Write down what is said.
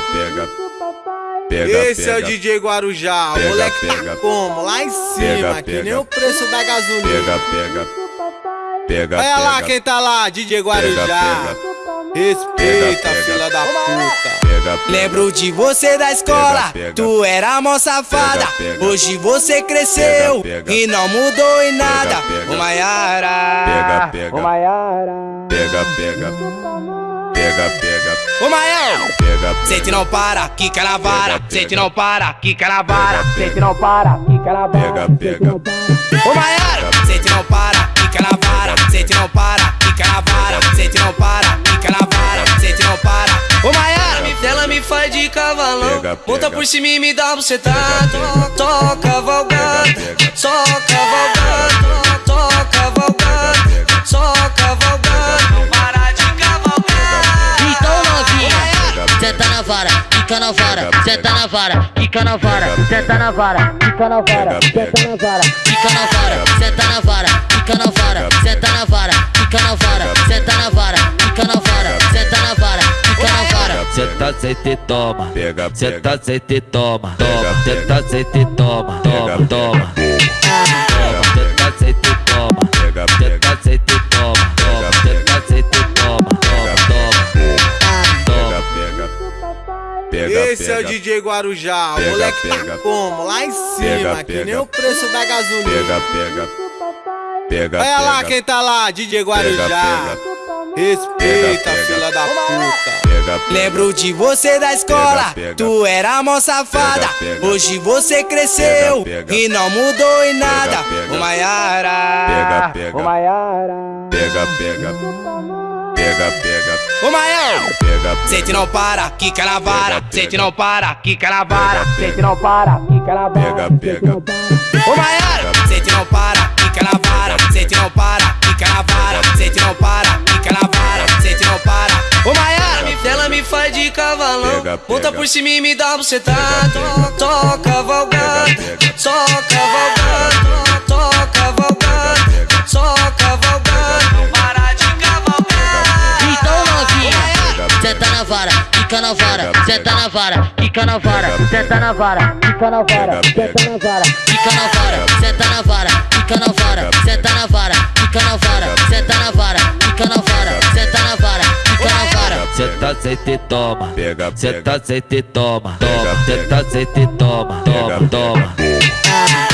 Pega, pega. Pega, Esse é o DJ Guarujá, o Pega, moleque tá pega. como? Lá em cima, Pega, que pega. nem o preço da gasolina. Pega, pega. Pega, Olha lá pega. quem tá lá, DJ Guarujá. pega. Respeita, Pega, pega. filha da puta. Pega, pega. Lembro de você da escola, Pega, pega. tu era mó safada. Pega, pega. Hoje você cresceu Pega, pega. e não mudou em nada. pega. Ô Maiara, Pega, pega. ô Maiara, Pega, pega. Pega, pega. ô Maiara. Pega, Sente não para, quica na vara. Pega, Sente pega. não para, quica na vara. Pega, pega. Sente não para, quica na Pega, vara. pega. Ô Maiara, sente não para, quica na vara. Sente não para, quica na vara. Sente não para, quica na vara. Sente não para. Ô Maiara, ela me faz de cavalão. Pega, Monta pega. por cima e me dá. Pega, pega. Toca cavalgada, Pega, pega. só cavalgada. Vara, fica na vara, senta na vara, fica na vara, senta na vara, fica na vara, senta na vara, fica na vara, senta na vara, fica na vara, senta na vara, fica na vara, senta na vara, fica na vara, senta na vara, fica na vara. Senta, senta e toma. Pega, Senta, senta e toma. Toma, senta, senta e toma. Toma, toma. Pega, Esse é o pega. DJ Guarujá, o Pega, moleque tá pega. como? Lá em cima, Pega, que pega. nem o preço da gasolina. Pega, pega. Pega, Olha lá pega. quem tá lá, DJ Guarujá. pega. Respeita, Pega, pega. filha da puta. Pega, pega. Lembro de você da escola, Pega, pega. tu era mó safada. Pega, pega. Hoje você cresceu Pega, pega. e não mudou em nada. pega. Ô Maiara, Pega, pega. ô Maiara, Pega, pega. Pega, pega. ô Maiara. Pega, Sente não para, quica na vara. Pega, Sente pega. não para, quica na vara. Pega, Sente não para, quica na Pega, vara. pega. Ô Maiara, sente não para, quica na vara. Sente não para, quica na vara. Sente não para, quica na vara. Sente não para. Ô Maiara, ela me faz de cavalão. Pega, Monta pega. por cima e me dá bucetada. Pega, pega. Só cavalgada, Pega, pega. só cavalgada. Na vara, fica na vara, senta na vara, fica na vara, senta na vara, fica na vara, senta na vara, fica na vara, senta na vara, fica na vara, senta na vara, fica na vara, senta na vara, fica na vara, senta na vara, fica na vara. Senta, senta e toma. Pega, Senta, senta e toma. Toma, senta, senta e toma. Toma, toma.